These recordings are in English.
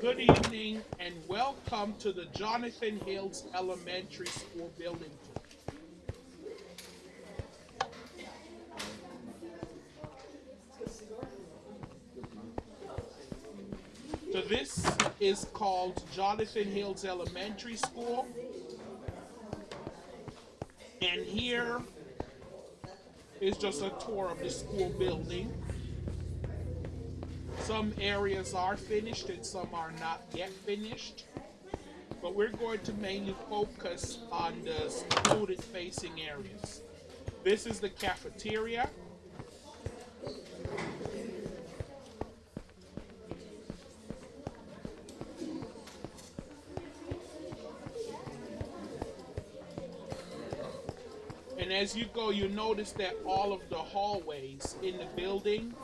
Good evening and welcome to the Jonathan Hills Elementary School building. So this is called Jonathan Hills Elementary School. And here is just a tour of the school building. Some areas are finished and some are not yet finished. But we're going to mainly focus on the student facing areas. This is the cafeteria. And as you go, you notice that all of the hallways in the building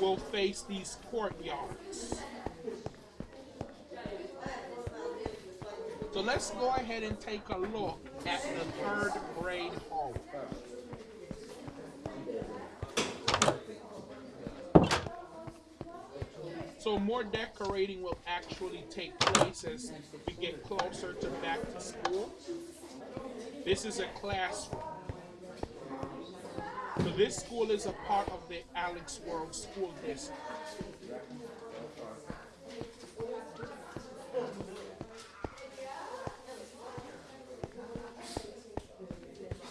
will face these courtyards. So let's go ahead and take a look at the third grade hallway. So more decorating will actually take place as we get closer to back to school. This is a classroom. So this school is a part of the Alex World School District.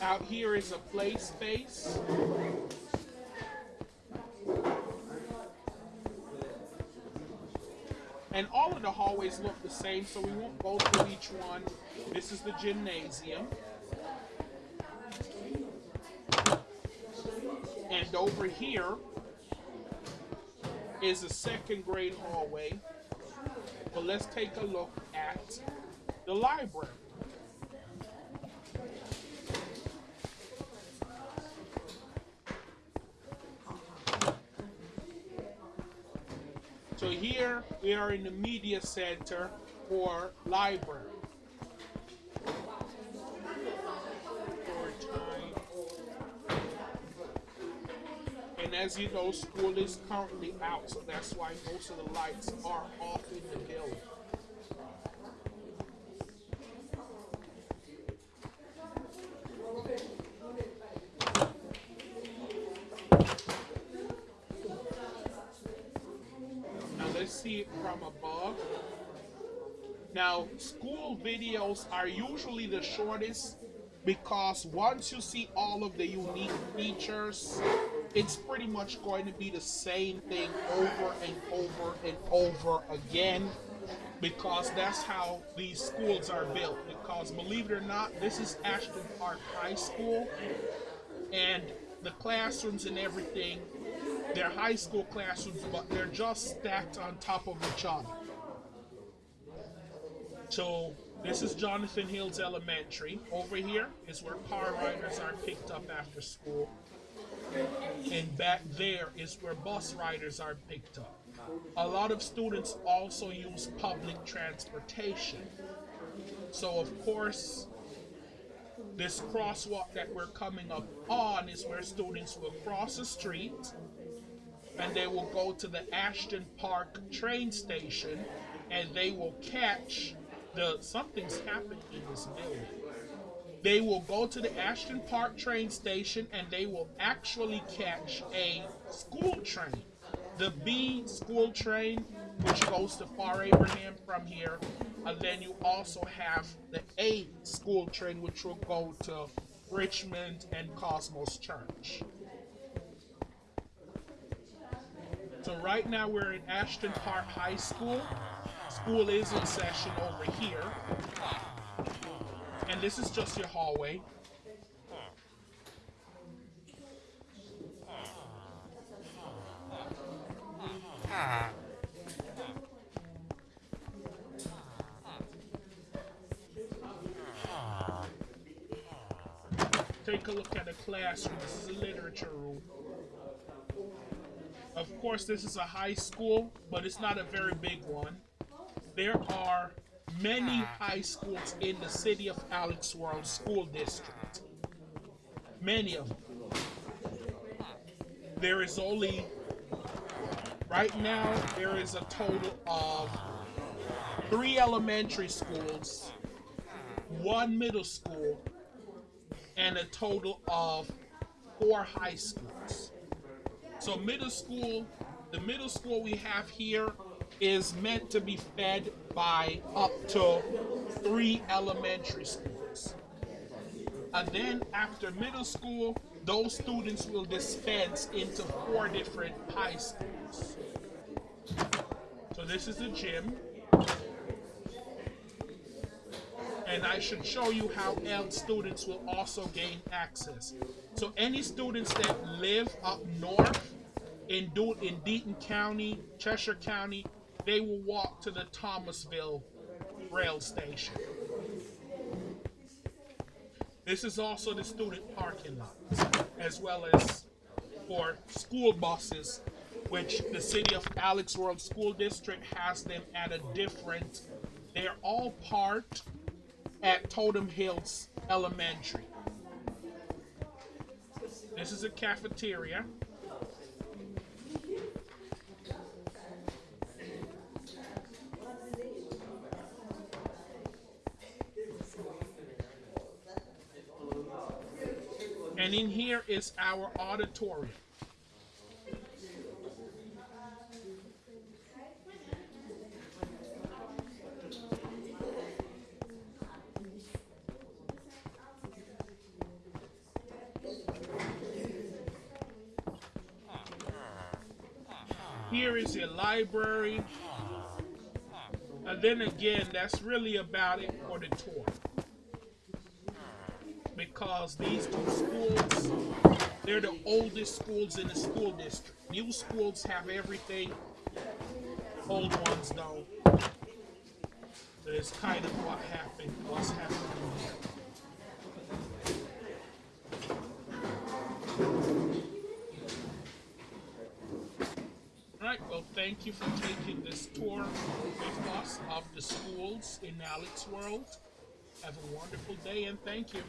Out here is a play space. And all of the hallways look the same, so we won't go through each one. This is the gymnasium. And over here is a second grade hallway. But let's take a look at the library. So here we are in the media center or library. And as you know, school is currently out, so that's why most of the lights are off in the building. Now let's see it from above. Now, school videos are usually the shortest because once you see all of the unique features, it's pretty much going to be the same thing over and over and over again because that's how these schools are built. Because believe it or not, this is Ashton Park High School and the classrooms and everything, they're high school classrooms, but they're just stacked on top of each other. So this is Jonathan Hills Elementary. Over here is where car riders are picked up after school. And back there is where bus riders are picked up. A lot of students also use public transportation. So of course, this crosswalk that we're coming up on is where students will cross the street and they will go to the Ashton Park train station and they will catch the something's happened in this building. They will go to the Ashton Park train station and they will actually catch a school train. The B school train, which goes to Far Abraham from here. And then you also have the A school train, which will go to Richmond and Cosmos Church. So right now we're in Ashton Park High School. School is in session over here. And this is just your hallway. Take a look at the classroom. This is a literature room. Of course, this is a high school, but it's not a very big one. There are many high schools in the city of Alex World School District. Many of them. There is only, right now, there is a total of three elementary schools, one middle school, and a total of four high schools. So middle school, the middle school we have here is meant to be fed by up to three elementary schools. And then after middle school, those students will dispense into four different high schools. So this is the gym. And I should show you how else students will also gain access. So any students that live up north in, Do- in Deaton County, Cheshire County, they will walk to the Thomasville rail station. This is also the student parking lot, as well as for school buses, which the city of Alex World School District has them at a different. They're all parked at Totem Hills Elementary. This is a cafeteria. And in here is our auditorium. Here is your library. And then again, that's really about it for the tour. Because these two schools, they're the oldest schools in the school district. New schools have everything, old ones don't. So it's kind of what happened, what's happening here. All right, well, thank you for taking this tour with us of the schools in Alex World. Have a wonderful day and thank you.